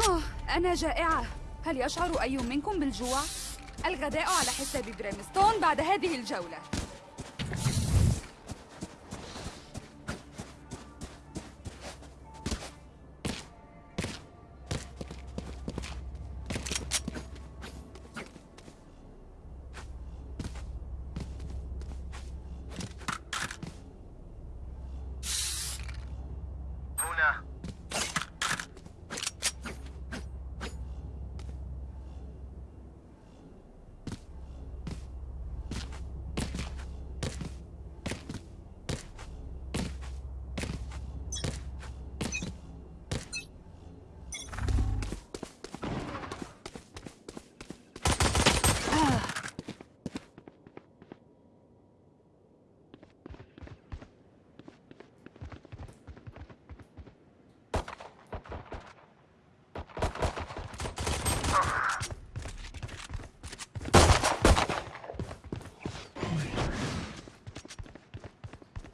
آه، أنا جائعة هل يشعر أي منكم بالجوع؟ الغداء على حساب بريمستون بعد هذه الجولة هنا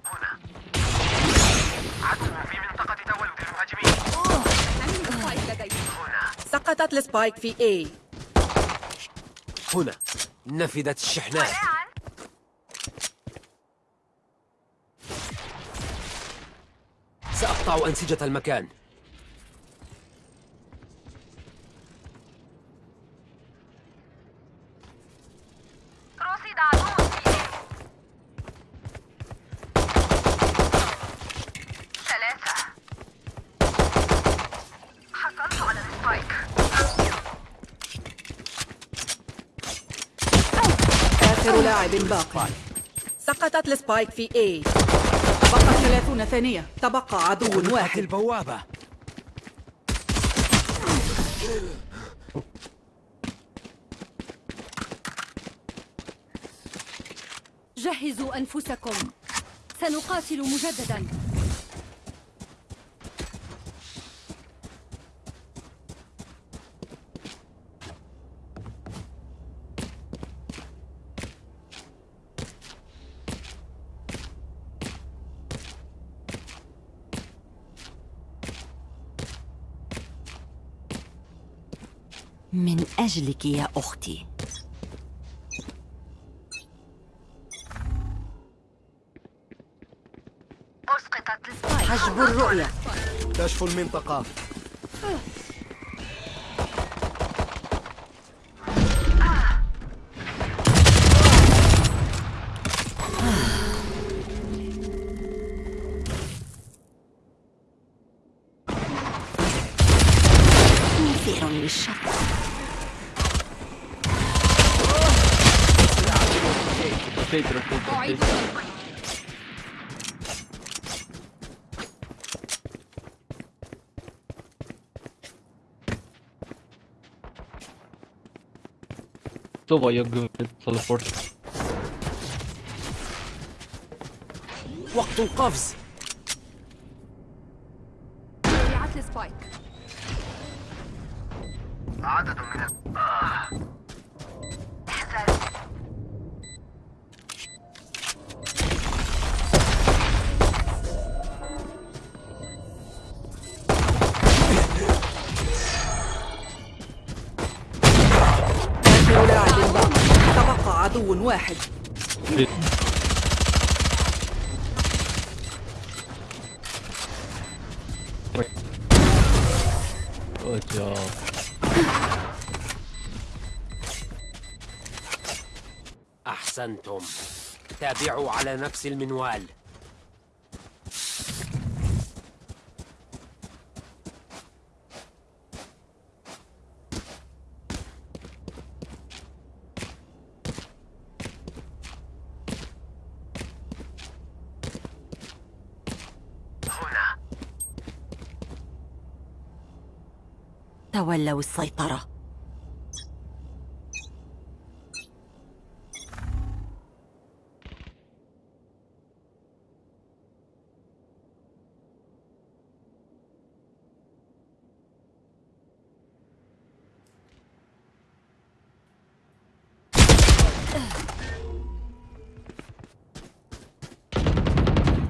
هنا عدو في منطقة تولد المهاجمين أنهي spike لدي هنا سقطت ال spike في A. هنا نفدت الشحنات. سأقطع أنسجة المكان. ثلاثة. حصلت على ال spike. آخر لاعب باق. سقطت ال spike في A. بقت 30 ثانية. تبقى عدو واحد. البوابة. جهزوا أنفسكم. سنقاتل مجددا. من أجلك يا أختي. أسقطت حجب الرؤية. كشف المنطقة. Var jag gummi teleport. وقت القفز عدو واحد. أحسنتم تابعوا على نفس المنوال تولوا السيطرة.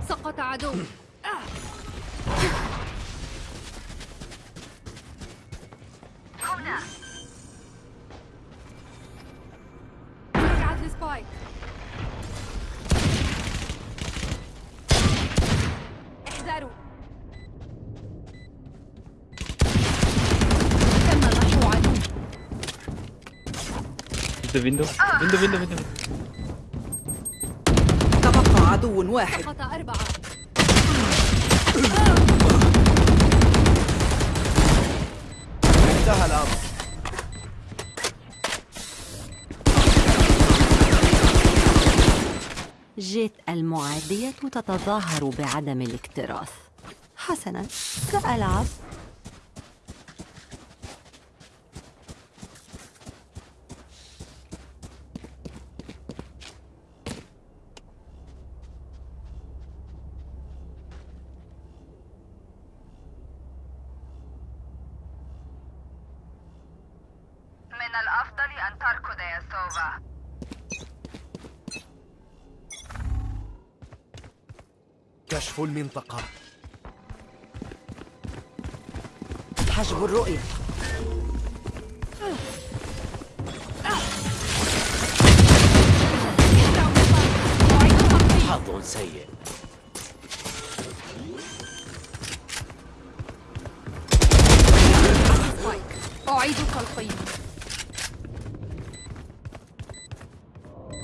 سقط عدو The window. Window, window, window. تبقى عدو واحد. سقط أربعة. انتهى الأمر. جيت المعادية تتظاهر بعدم الاكتراث. حسنا سألعب. كشف المنطقة. حجب الرؤية. حظ سيء. أعيد التلقيم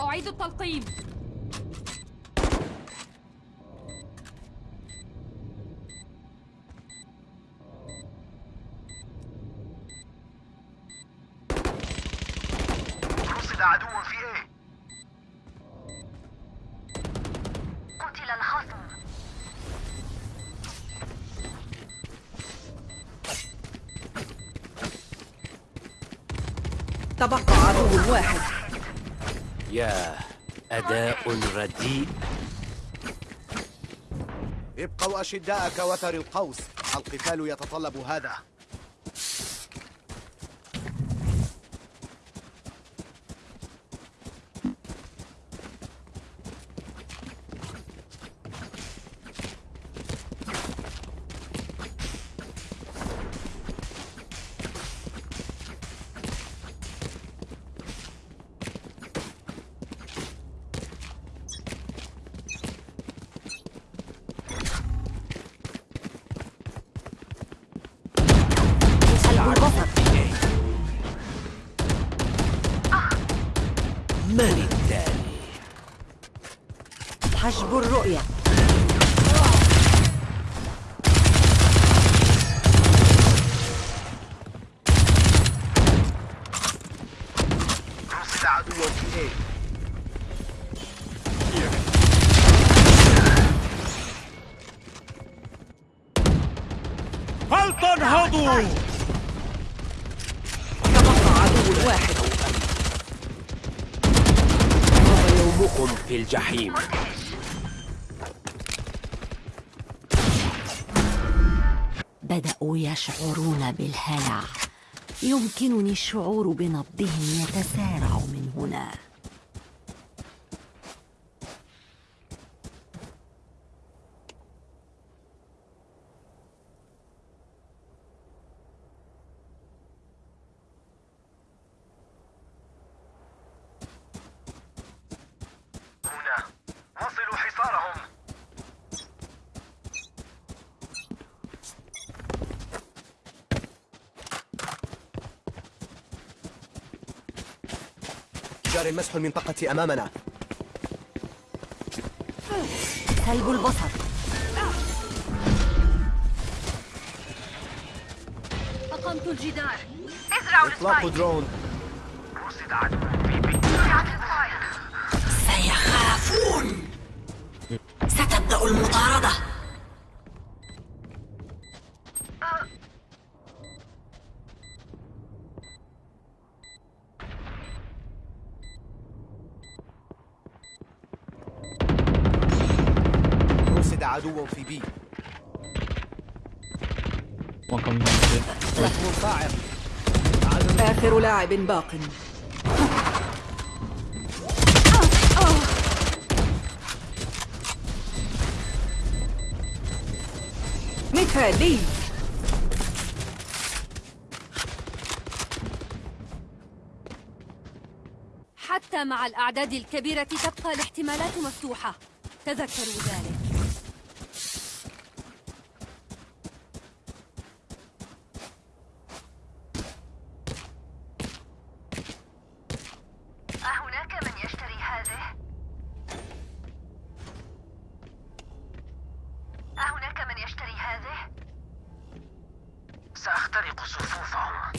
أعيد التلقيم. رصد عدو في إيه؟ قتل الخصم. تبقى عدو واحد. يا أداء رديء. ابقوا أشداء كوتر القوس. القتال يتطلب هذا. فلتنهضوا تبقى عدو واحد يومكم في الجحيم. بدأوا يشعرون بالهلع. يمكنني الشعور بنبضهم يتسارع من هنا. جار مسح المنطقة أمامنا. سلب البصر. أقمت الجدار. ازرعوا إطلاق درون. رصد عدو سيخافون. ستبدأ المطاردة. عدو في بي. آخر لاعب باق. مثالي حتى مع الأعداد الكبيرة تبقى الاحتمالات مفتوحة. تذكروا ذلك أهناك من يشتري هذه؟ أهناك من يشتري هذه؟ سأخترق صفوفهم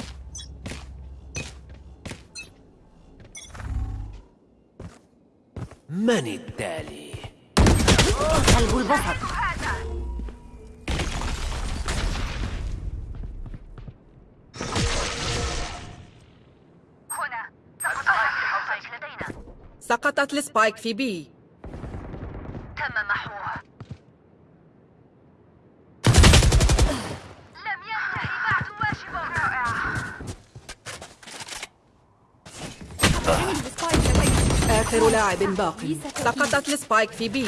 من التالي؟ قلب البصر هنا. سقطت. السبايك في بي. تم محوه. لم ينتهي بعد واجب رائع. لدي آخر لاعب باق. سقطت السبايك في بي.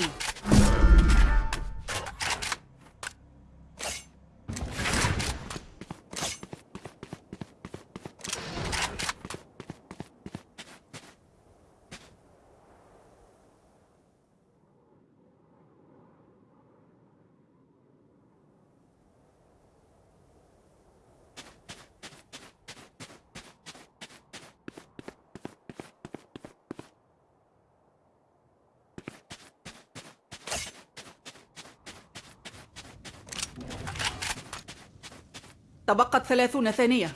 تبقت ثلاثون ثانية.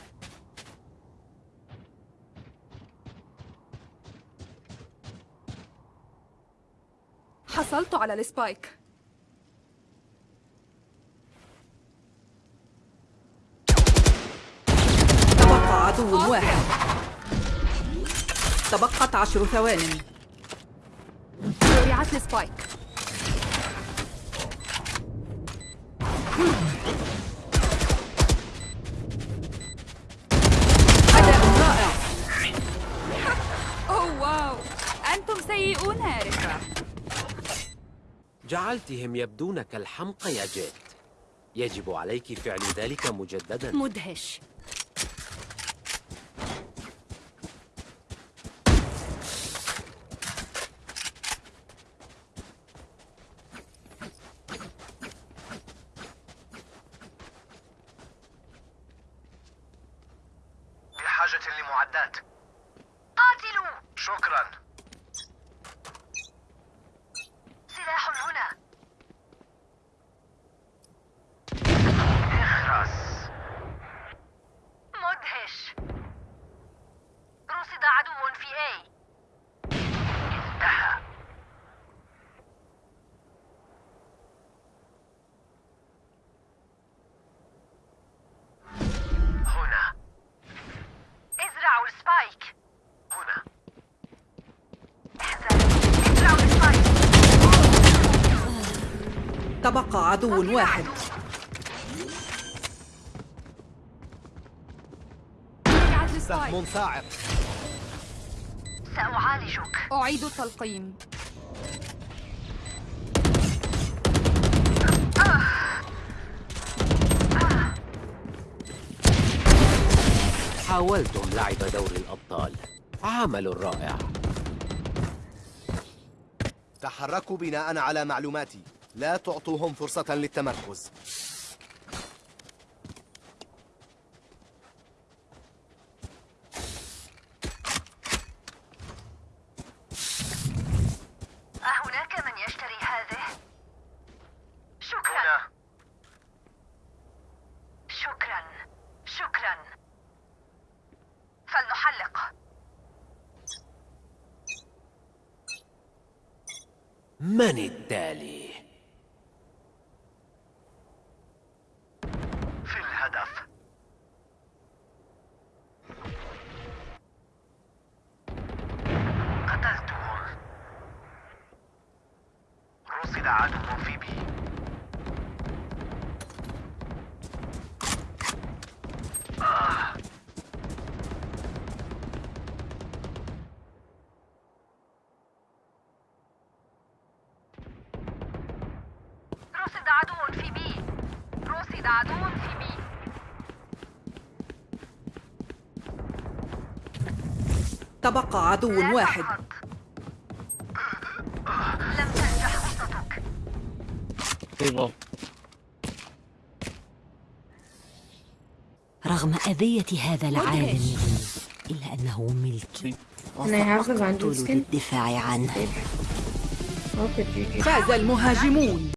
حصلت على ال spike. تبقى عدو واحد. تبقت عشر ثوان. زرعت ال spike سيئون يا رفا جعلتهم يبدون كالحمقى يا جيت. يجب عليك فعل ذلك مجددا. مدهش بحاجة لمعدات قاتلوا شكرا سلاح هنا اخرس مدهش رصد عدو في A انتهى هنا ازرعوا ال spike هنا احذروا ازرعوا ال spike تبقى عدو واحد. سهم صاعق. سأعالجك. أعيد التلقيم. حاولتم لعب دور الأبطال. عمل رائع تحركوا بناء على معلوماتي. لا تعطوهم فرصة للتمركز. أهناك من يشتري هذه؟ شكرا. هنا. شكرا. شكرا. فلنحلق. من التالي؟ عدو في بي تبقى عدو واحد لم تنجح خطتك. رغم أذية هذا العالم إلا أنه ملكي جوزكن للدفاع عنه. فاز المهاجمون.